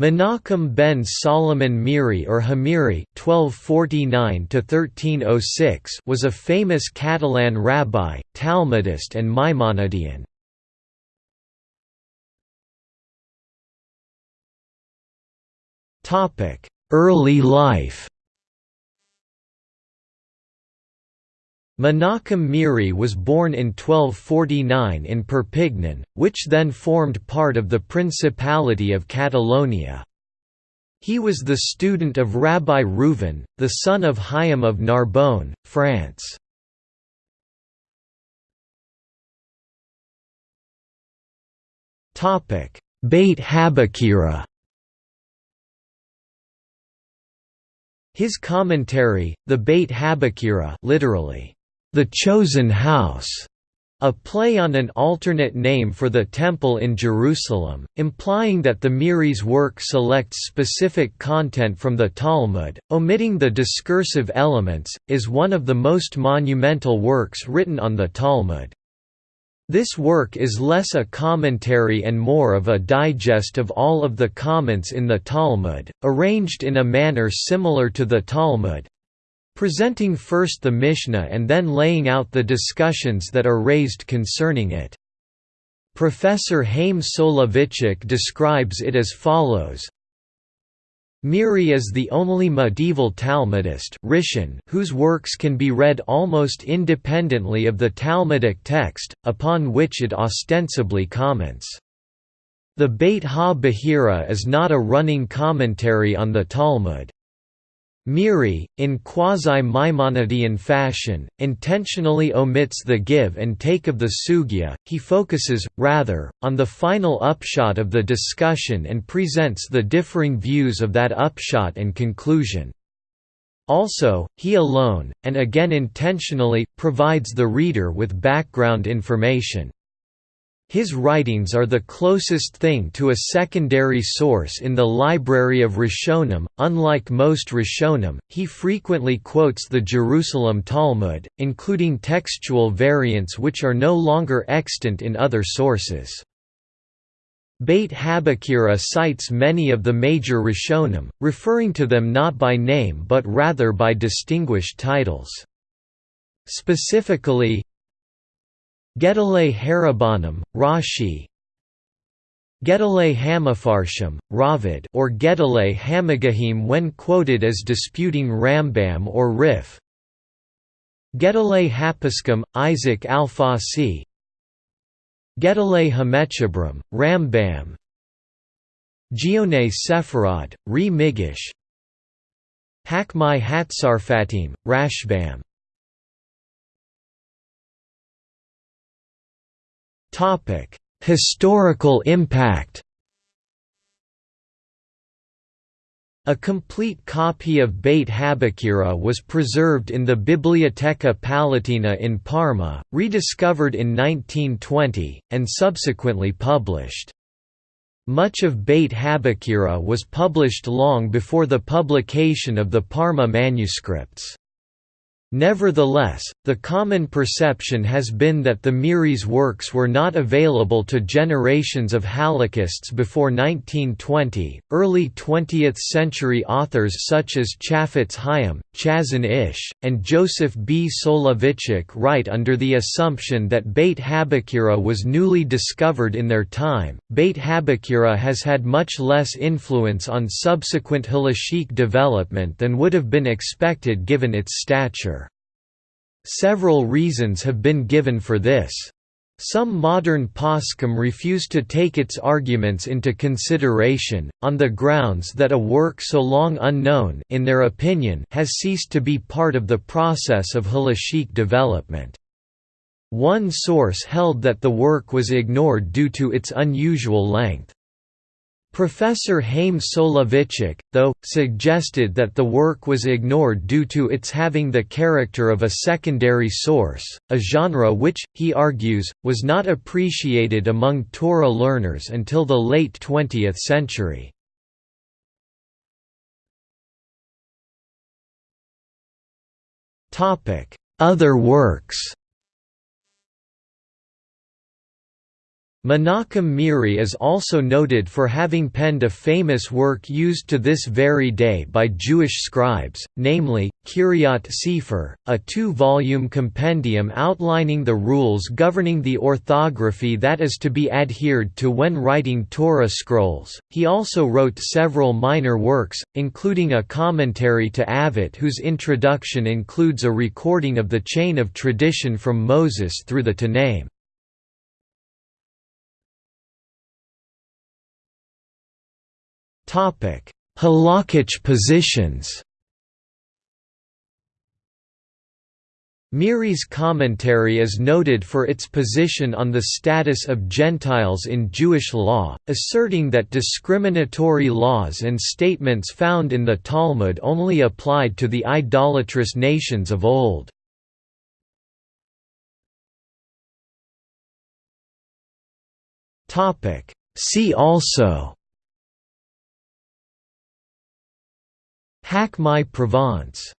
Menachem ben Solomon Meiri or HaMeiri (1249–1306) was a famous Catalan rabbi, Talmudist, and Maimonidean. Topic: Early life. Menachem Meiri was born in 1249 in Perpignan, which then formed part of the Principality of Catalonia. He was the student of Rabbi Reuven, the son of Chaim of Narbonne, France. Beit HaBechirah His commentary, the Beit HaBechirah literally, the Chosen House, a play on an alternate name for the Temple in Jerusalem, implying that the Meiri's work selects specific content from the Talmud, omitting the discursive elements, is one of the most monumental works written on the Talmud. This work is less a commentary and more of a digest of all of the comments in the Talmud, arranged in a manner similar to the Talmud, presenting first the Mishnah and then laying out the discussions that are raised concerning it. Professor Haim Soloveitchik describes it as follows Meiri is the only medieval Talmudist Rishon whose works can be read almost independently of the Talmudic text, upon which it ostensibly comments. The Beit HaBechirah is not a running commentary on the Talmud. Meiri, in quasi-Maimonidean fashion, intentionally omits the give and take of the sugya, he focuses, rather, on the final upshot of the discussion and presents the differing views of that upshot and conclusion. Also, he alone, and again intentionally, provides the reader with background information. His writings are the closest thing to a secondary source in the library of Rishonim. Unlike most Rishonim, he frequently quotes the Jerusalem Talmud, including textual variants which are no longer extant in other sources. Beit HaBechirah cites many of the major Rishonim, referring to them not by name but rather by distinguished titles. Specifically, Gedolei Harabanim, Rashi. Gedolei Hamafarshim, Raavad or Gedolei Hamagahim when quoted as disputing Rambam or Rif. Gedolei HaPoskim, Isaac al-Fasi. Gedolei HaMechabrim, Rambam. Geonei Sepharad, Ri Migash Chachmei HaTzarfatim, Rashbam Topic: Historical impact. A complete copy of Beit HaBechirah was preserved in the Biblioteca Palatina in Parma, rediscovered in 1920, and subsequently published. Much of Beit HaBechirah was published long before the publication of the Parma manuscripts. Nevertheless, the common perception has been that the Meiri's works were not available to generations of Halachists before 1920. Early 20th century authors such as Chafetz Chaim, Chazon Ish, and Joseph B. Soloveitchik write under the assumption that Beit HaBechirah was newly discovered in their time. Beit HaBechirah has had much less influence on subsequent halachic development than would have been expected given its stature. Several reasons have been given for this. Some modern poskim refuse to take its arguments into consideration, on the grounds that a work so long unknown in their opinion has ceased to be part of the process of halachic development. One source held that the work was ignored due to its unusual length. Professor Chaim Soloveitchik, though, suggested that the work was ignored due to its having the character of a secondary source, a genre which, he argues, was not appreciated among Torah learners until the late 20th century. Other works Menachem Meiri is also noted for having penned a famous work used to this very day by Jewish scribes, namely, Kiryat Sefer, a two-volume compendium outlining the rules governing the orthography that is to be adhered to when writing Torah scrolls. He also wrote several minor works, including a commentary to Avot whose introduction includes a recording of the chain of tradition from Moses through the Tanaim. Halakhic positions. Meiri's commentary is noted for its position on the status of Gentiles in Jewish law, asserting that discriminatory laws and statements found in the Talmud only applied to the idolatrous nations of old. See also Chachmei Provence